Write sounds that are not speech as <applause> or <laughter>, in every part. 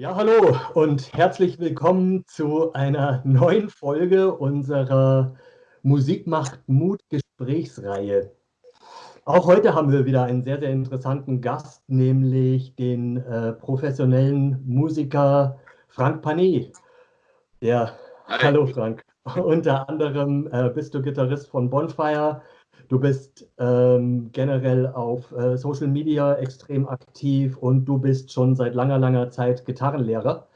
Ja, hallo und herzlich willkommen zu einer neuen Folge unserer Musik macht Mut Gesprächsreihe. Auch heute haben wir wieder einen sehr, sehr interessanten Gast, nämlich den äh, professionellen Musiker Frank Panet. Der, hallo Frank, <laughs> unter anderem äh, bist du Gitarrist von Bonfire, Du bist ähm, generell auf äh, Social Media extrem aktiv und du bist schon seit langer, langer Zeit Gitarrenlehrer.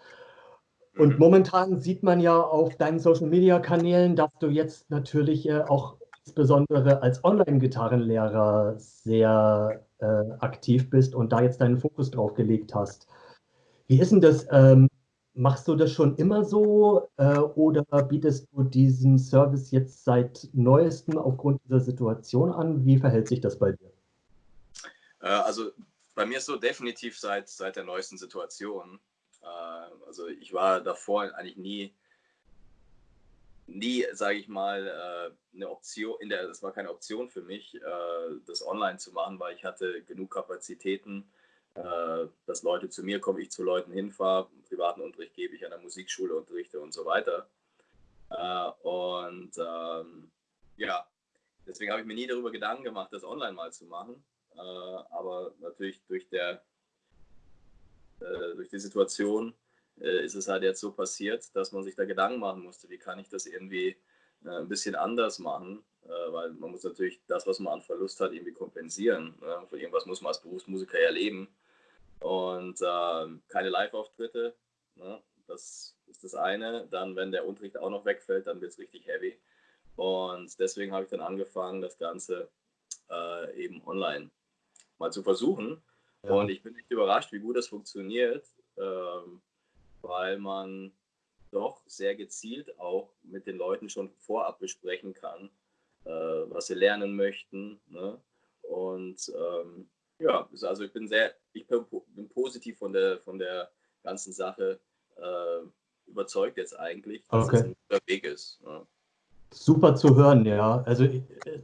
Und mhm. momentan sieht man ja auf deinen Social Media Kanälen, dass du jetzt natürlich äh, auch insbesondere als Online-Gitarrenlehrer sehr äh, aktiv bist und da jetzt deinen Fokus drauf gelegt hast. Wie ist denn das? Ähm, Machst du das schon immer so äh, oder bietest du diesen Service jetzt seit neuestem aufgrund dieser Situation an? Wie verhält sich das bei dir? Äh, also bei mir ist so definitiv seit, seit der neuesten Situation. Äh, also ich war davor eigentlich nie, nie, sage ich mal, äh, eine Option, in der, das war keine Option für mich, äh, das online zu machen, weil ich hatte genug Kapazitäten dass Leute zu mir kommen, ich zu Leuten hinfahre, privaten Unterricht gebe ich an der Musikschule, unterrichte und so weiter. Äh, und ähm, ja, deswegen habe ich mir nie darüber Gedanken gemacht, das online mal zu machen. Äh, aber natürlich durch, der, durch die Situation ist es halt jetzt so passiert, dass man sich da Gedanken machen musste, wie kann ich das irgendwie ein bisschen anders machen, weil man muss natürlich das, was man an Verlust hat, irgendwie kompensieren. Von irgendwas muss man als Berufsmusiker ja leben und äh, keine Live-Auftritte. Ne? Das ist das eine. Dann, wenn der Unterricht auch noch wegfällt, dann wird es richtig heavy. Und deswegen habe ich dann angefangen, das Ganze äh, eben online mal zu versuchen. Ja. Und ich bin nicht überrascht, wie gut das funktioniert, ähm, weil man doch sehr gezielt auch mit den Leuten schon vorab besprechen kann, äh, was sie lernen möchten. Ne? Und ähm, ja, also ich bin sehr, ich bin, positiv von der, von der ganzen Sache äh, überzeugt jetzt eigentlich, dass okay. es ein guter Weg ist. Ja. Super zu hören, ja. Also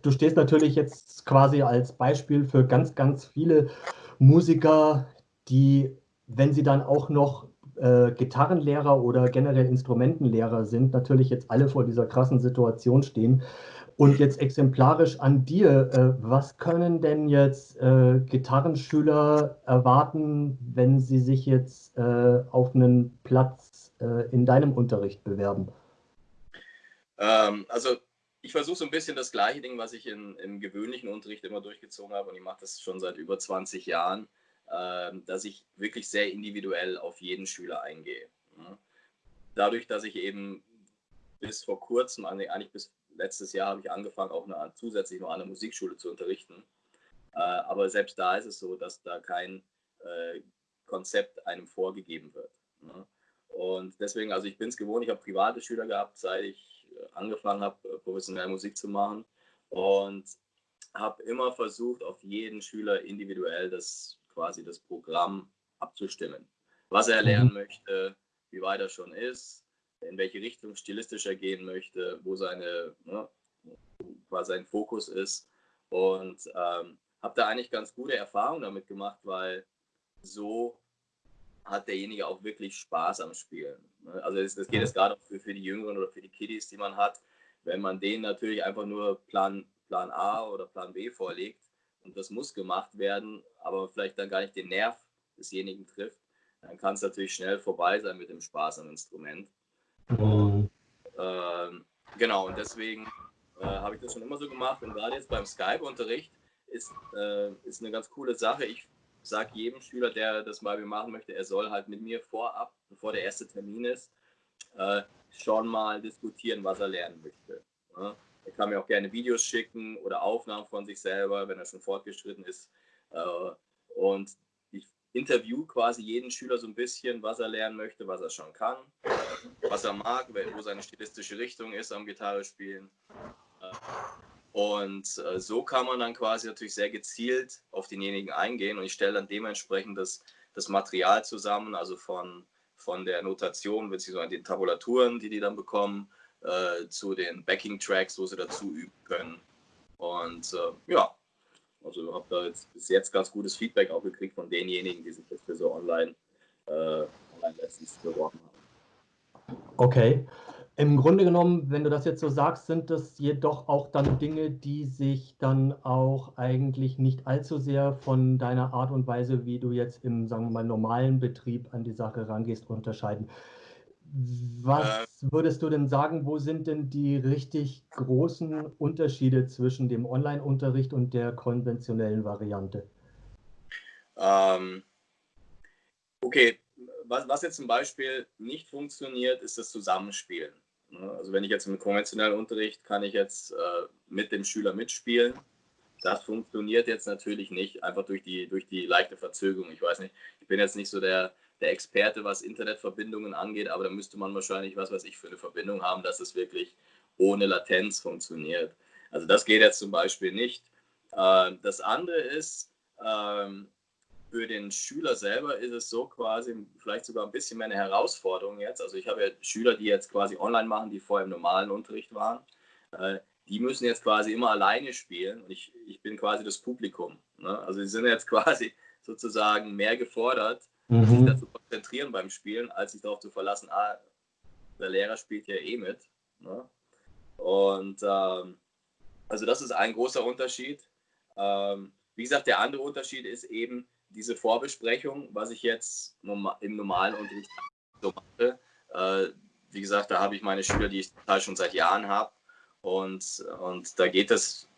du stehst natürlich jetzt quasi als Beispiel für ganz, ganz viele Musiker, die, wenn sie dann auch noch äh, Gitarrenlehrer oder generell Instrumentenlehrer sind, natürlich jetzt alle vor dieser krassen Situation stehen. Und jetzt exemplarisch an dir, äh, was können denn jetzt äh, Gitarrenschüler erwarten, wenn sie sich jetzt äh, auf einen Platz äh, in deinem Unterricht bewerben? Ähm, also ich versuche so ein bisschen das gleiche Ding, was ich in, im gewöhnlichen Unterricht immer durchgezogen habe und ich mache das schon seit über 20 Jahren, ähm, dass ich wirklich sehr individuell auf jeden Schüler eingehe. Dadurch, dass ich eben bis vor kurzem, eigentlich bis letztes Jahr habe ich angefangen, auch eine, zusätzlich noch an der Musikschule zu unterrichten. Äh, aber selbst da ist es so, dass da kein äh, Konzept einem vorgegeben wird. Ne? Und deswegen, also ich bin es gewohnt, ich habe private Schüler gehabt, seit ich äh, angefangen habe, äh, professionell Musik zu machen. Und habe immer versucht, auf jeden Schüler individuell das quasi das Programm abzustimmen. Was er lernen mhm. möchte, wie weit er schon ist, in welche Richtung stilistisch er gehen möchte, wo seine, ne, was sein Fokus ist. Und ähm, habe da eigentlich ganz gute Erfahrungen damit gemacht, weil so hat derjenige auch wirklich Spaß am Spielen. Ne? Also das, das geht jetzt gerade für, für die Jüngeren oder für die Kiddies, die man hat. Wenn man denen natürlich einfach nur Plan, Plan A oder Plan B vorlegt und das muss gemacht werden, aber vielleicht dann gar nicht den Nerv desjenigen trifft, dann kann es natürlich schnell vorbei sein mit dem Spaß am Instrument. Mhm. Ähm, genau, und deswegen äh, habe ich das schon immer so gemacht. Und gerade jetzt beim Skype-Unterricht ist, äh, ist eine ganz coole Sache. Ich sage jedem Schüler, der das mal machen möchte, er soll halt mit mir vorab, bevor der erste Termin ist, äh, schon mal diskutieren, was er lernen möchte. Ja? Er kann mir auch gerne Videos schicken oder Aufnahmen von sich selber, wenn er schon fortgeschritten ist. Äh, und interview quasi jeden Schüler so ein bisschen, was er lernen möchte, was er schon kann, was er mag, wo seine stilistische Richtung ist am Gitarre spielen. Äh, und äh, so kann man dann quasi natürlich sehr gezielt auf denjenigen eingehen und ich stelle dann dementsprechend das, das Material zusammen, also von, von der Notation bzw. den Tabulaturen, die die dann bekommen, äh, zu den Backing-Tracks, wo sie dazu üben können. Und äh, ja, also habe da jetzt bis jetzt ganz gutes Feedback auch gekriegt von denjenigen, die sich jetzt für so online, äh, Online-Lessons beworben habe. Okay. Im Grunde genommen, wenn du das jetzt so sagst, sind das jedoch auch dann Dinge, die sich dann auch eigentlich nicht allzu sehr von deiner Art und Weise, wie du jetzt im, sagen wir mal, normalen Betrieb an die Sache rangehst, unterscheiden. Was äh, würdest du denn sagen, wo sind denn die richtig großen Unterschiede zwischen dem Online-Unterricht und der konventionellen Variante? Ähm, okay, was, was jetzt zum Beispiel nicht funktioniert, ist das Zusammenspielen. Ne? Also wenn ich jetzt im konventionellen Unterricht kann ich jetzt äh, mit dem Schüler mitspielen. Das funktioniert jetzt natürlich nicht, einfach durch die, durch die leichte Verzögerung. Ich weiß nicht, ich bin jetzt nicht so der, der Experte, was Internetverbindungen angeht, aber da müsste man wahrscheinlich, was weiß ich, für eine Verbindung haben, dass es wirklich ohne Latenz funktioniert. Also das geht jetzt zum Beispiel nicht. Äh, das andere ist, ähm, für den Schüler selber ist es so quasi vielleicht sogar ein bisschen mehr eine Herausforderung jetzt. Also ich habe ja Schüler, die jetzt quasi online machen, die vorher im normalen Unterricht waren. Äh, die müssen jetzt quasi immer alleine spielen und ich, ich bin quasi das Publikum. Ne? Also sie sind jetzt <laughs> quasi sozusagen mehr gefordert, mhm. sich dazu konzentrieren beim Spielen, als sich darauf zu verlassen, ah, der Lehrer spielt ja eh mit. Ne? Und ähm, also das ist ein großer Unterschied. Ähm, wie gesagt, der andere Unterschied ist eben, diese Vorbesprechung, was ich jetzt im normalen Unterricht so mache, äh, wie gesagt, da habe ich meine Schüler, die ich schon seit Jahren habe. Und, und da geht es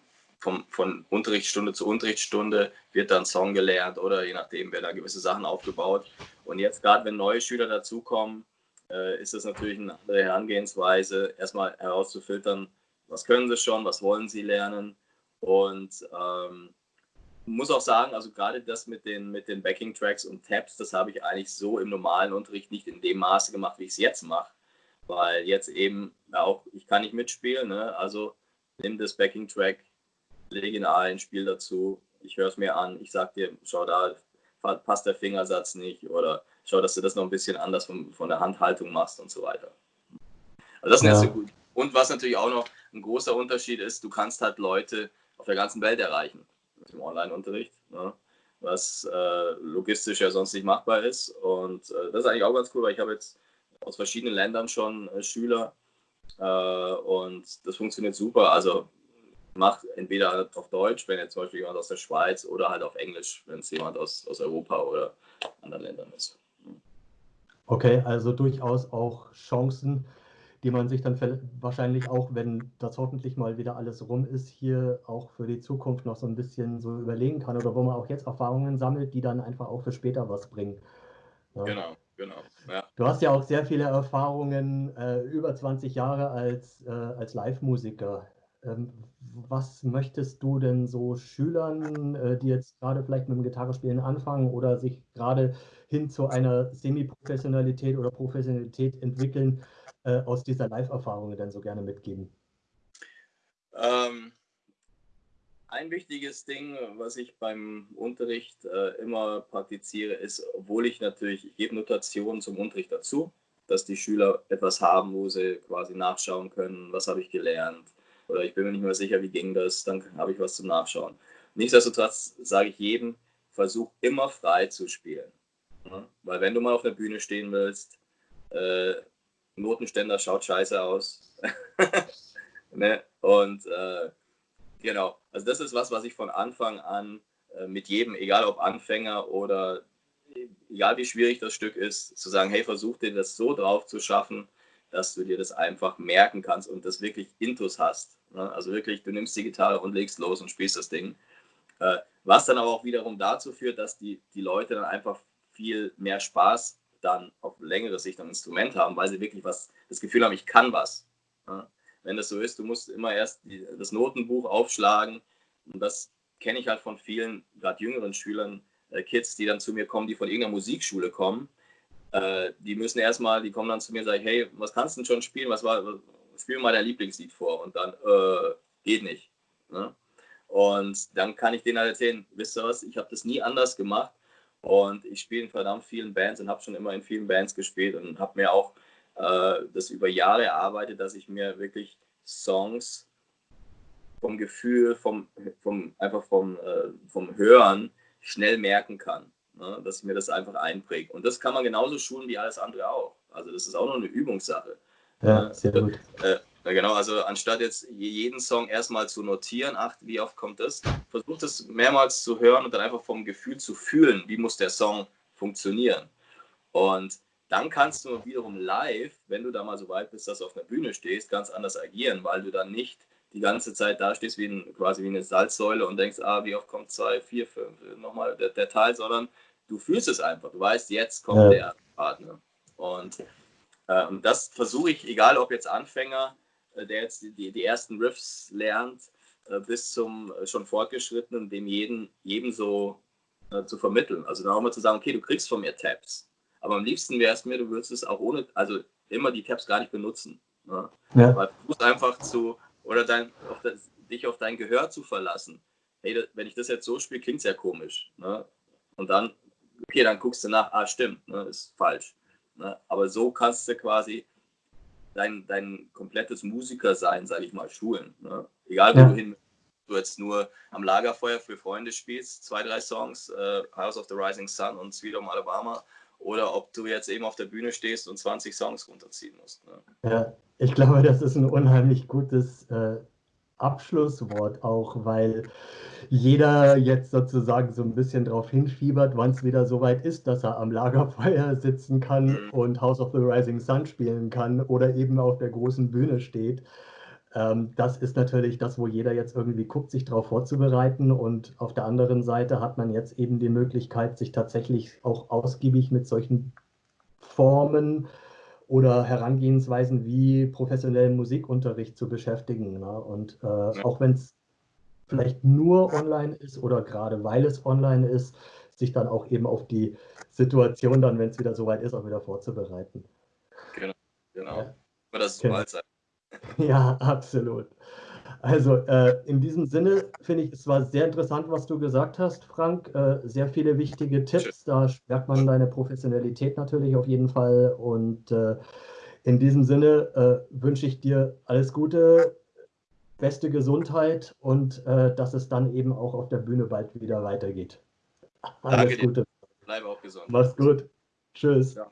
vom, von Unterrichtsstunde zu Unterrichtsstunde, wird dann Song gelernt oder je nachdem, werden da gewisse Sachen aufgebaut. Und jetzt gerade, wenn neue Schüler dazukommen, äh, ist es natürlich eine andere Herangehensweise, erstmal herauszufiltern, was können sie schon, was wollen sie lernen. Und ähm, muss auch sagen, also gerade das mit den, mit den Backing-Tracks und Tabs, das habe ich eigentlich so im normalen Unterricht nicht in dem Maße gemacht, wie ich es jetzt mache. Weil jetzt eben auch, ich kann nicht mitspielen, ne? also nimm das Backing-Track, lege ihn ein, spiel dazu, ich höre es mir an, ich sage dir, schau da, passt der Fingersatz nicht oder schau, dass du das noch ein bisschen anders von, von der Handhaltung machst und so weiter. Also das sind ja. so gut. Und was natürlich auch noch ein großer Unterschied ist, du kannst halt Leute auf der ganzen Welt erreichen im Online-Unterricht, ne? was äh, logistisch ja sonst nicht machbar ist. Und äh, das ist eigentlich auch ganz cool, weil ich habe jetzt aus verschiedenen Ländern schon äh, Schüler äh, und das funktioniert super. Also macht entweder auf Deutsch, wenn jetzt zum Beispiel jemand aus der Schweiz, oder halt auf Englisch, wenn es jemand aus, aus Europa oder anderen Ländern ist. Okay, also durchaus auch Chancen, die man sich dann wahrscheinlich auch, wenn das hoffentlich mal wieder alles rum ist, hier auch für die Zukunft noch so ein bisschen so überlegen kann oder wo man auch jetzt Erfahrungen sammelt, die dann einfach auch für später was bringen. Ja. Genau, genau. Ja. Du hast ja auch sehr viele Erfahrungen, äh, über 20 Jahre als, äh, als Live-Musiker. Ähm, was möchtest du denn so Schülern, äh, die jetzt gerade vielleicht mit dem Gitarrespielen anfangen oder sich gerade hin zu einer Semi-Professionalität oder Professionalität entwickeln, äh, aus dieser Live-Erfahrung denn so gerne mitgeben? Ähm, ein wichtiges Ding, was ich beim Unterricht äh, immer praktiziere, ist, obwohl ich natürlich, ich gebe Notationen zum Unterricht dazu, dass die Schüler etwas haben, wo sie quasi nachschauen können, was habe ich gelernt oder ich bin mir nicht mehr sicher, wie ging das, dann habe ich was zum Nachschauen. Nichtsdestotrotz sage ich jedem, versuch immer frei zu spielen. Weil wenn du mal auf der Bühne stehen willst, äh, Notenständer schaut scheiße aus. <laughs> ne? Und äh, genau, also das ist was, was ich von Anfang an äh, mit jedem, egal ob Anfänger oder egal wie schwierig das Stück ist, zu sagen, hey, versuch dir das so drauf zu schaffen, dass du dir das einfach merken kannst und das wirklich Intus hast. Ne? Also wirklich, du nimmst die Gitarre und legst los und spielst das Ding. Äh, was dann aber auch wiederum dazu führt, dass die, die Leute dann einfach viel mehr Spaß dann auf längere Sicht am Instrument haben, weil sie wirklich was, das Gefühl haben, ich kann was. Ja? Wenn das so ist, du musst immer erst die, das Notenbuch aufschlagen und das kenne ich halt von vielen, gerade jüngeren Schülern, äh, Kids, die dann zu mir kommen, die von irgendeiner Musikschule kommen. Äh, die müssen erstmal, die kommen dann zu mir und sagen, hey, was kannst du denn schon spielen? Was war, spiel mal dein Lieblingslied vor und dann, äh, geht nicht. Ne? Und dann kann ich denen halt erzählen, wisst ihr was, ich habe das nie anders gemacht und ich spiele in verdammt vielen Bands und habe schon immer in vielen Bands gespielt und habe mir auch äh, das über Jahre erarbeitet, dass ich mir wirklich Songs vom Gefühl, vom, vom einfach vom, äh, vom Hören schnell merken kann. Ne, dass ich mir das einfach einpräge. Und das kann man genauso schulen wie alles andere auch. Also das ist auch noch eine Übungssache. Ja, sehr gut. Äh, genau, also anstatt jetzt jeden Song erstmal zu notieren, ach, wie oft kommt das, versucht es mehrmals zu hören und dann einfach vom Gefühl zu fühlen, wie muss der Song funktionieren. Und dann kannst du wiederum live, wenn du da mal so weit bist, dass du auf einer Bühne stehst, ganz anders agieren, weil du dann nicht die ganze Zeit da stehst wie ein, quasi wie eine Salzsäule und denkst, ah, wie oft kommt zwei, vier, fünf, nochmal der, der Teil, sondern du fühlst es einfach. Du weißt, jetzt kommt ja. der Partner. Und äh, das versuche ich, egal ob jetzt Anfänger, äh, der jetzt die, die ersten Riffs lernt, äh, bis zum äh, schon fortgeschrittenen, dem jeden, jedem so äh, zu vermitteln. Also dann auch mal zu sagen, okay, du kriegst von mir Tabs. Aber am liebsten wäre es mir, du würdest es auch ohne, also immer die Tabs gar nicht benutzen. Ne? Ja. Weil du musst einfach zu oder dein, auf das, dich auf dein Gehör zu verlassen. Hey, wenn ich das jetzt so spiele, klingt es ja komisch. Ne? Und dann, okay, dann guckst du nach, ah, stimmt, ne, ist falsch. Ne? Aber so kannst du quasi dein, dein komplettes Musikersein, sage ich mal, schulen. Ne? Egal, wo ja. du hin du jetzt nur am Lagerfeuer für Freunde spielst, zwei, drei Songs, äh, House of the Rising Sun und Sweet Home Alabama, oder ob du jetzt eben auf der Bühne stehst und 20 Songs runterziehen musst. Ne? Ja, ich glaube, das ist ein unheimlich gutes äh, Abschlusswort auch, weil jeder jetzt sozusagen so ein bisschen darauf hinfiebert, wann es wieder so weit ist, dass er am Lagerfeuer sitzen kann mhm. und House of the Rising Sun spielen kann oder eben auf der großen Bühne steht. Ähm, das ist natürlich das, wo jeder jetzt irgendwie guckt, sich darauf vorzubereiten. Und auf der anderen Seite hat man jetzt eben die Möglichkeit, sich tatsächlich auch ausgiebig mit solchen Formen oder Herangehensweisen wie professionellen Musikunterricht zu beschäftigen. Ne? Und äh, auch wenn es vielleicht nur online ist oder gerade weil es online ist, sich dann auch eben auf die Situation dann, wenn es wieder soweit ist, auch wieder vorzubereiten. Genau, genau. Ja. Das ist genau. bald sein. <laughs> Ja, absolut. Also äh, in diesem Sinne finde ich, es war sehr interessant, was du gesagt hast, Frank. Äh, sehr viele wichtige Tipps. Da merkt man deine Professionalität natürlich auf jeden Fall. Und äh, in diesem Sinne äh, wünsche ich dir alles Gute, beste Gesundheit und äh, dass es dann eben auch auf der Bühne bald wieder weitergeht. Alles Danke Gute. Dir. Bleib auch gesund. Mach's gut. Tschüss. Ja.